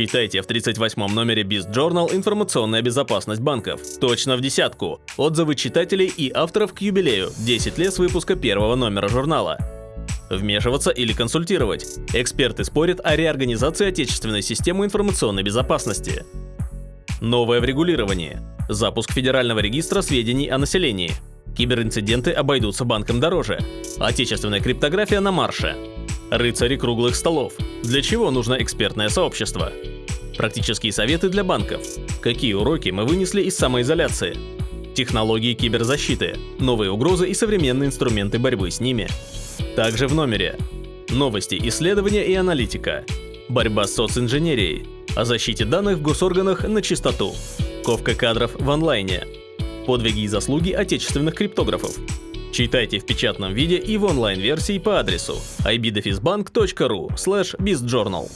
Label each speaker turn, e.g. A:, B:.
A: Читайте в 38 номере Beast Journal «Информационная безопасность банков». Точно в десятку. Отзывы читателей и авторов к юбилею. 10 лет с выпуска первого номера журнала. Вмешиваться или консультировать. Эксперты спорят о реорганизации отечественной системы информационной безопасности. Новое в регулировании. Запуск Федерального регистра сведений о населении. Киберинциденты обойдутся банкам дороже. Отечественная криптография на марше. Рыцари круглых столов. Для чего нужно экспертное сообщество? Практические советы для банков. Какие уроки мы вынесли из самоизоляции? Технологии киберзащиты. Новые угрозы и современные инструменты борьбы с ними. Также в номере. Новости, исследования и аналитика. Борьба с социнженерией. О защите данных в госорганах на чистоту. Ковка кадров в онлайне. Подвиги и заслуги отечественных криптографов. Читайте в печатном виде и в онлайн-версии по адресу ibdefisbank.ru slash bizjournal.